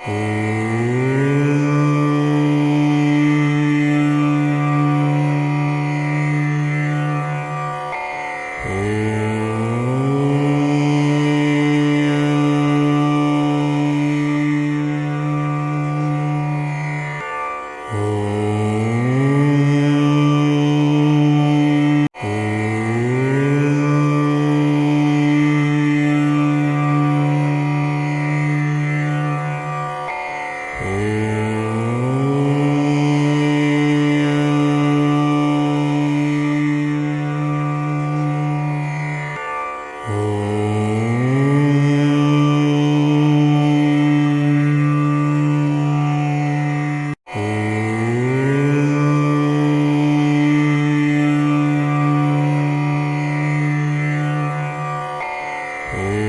Oh. Oh.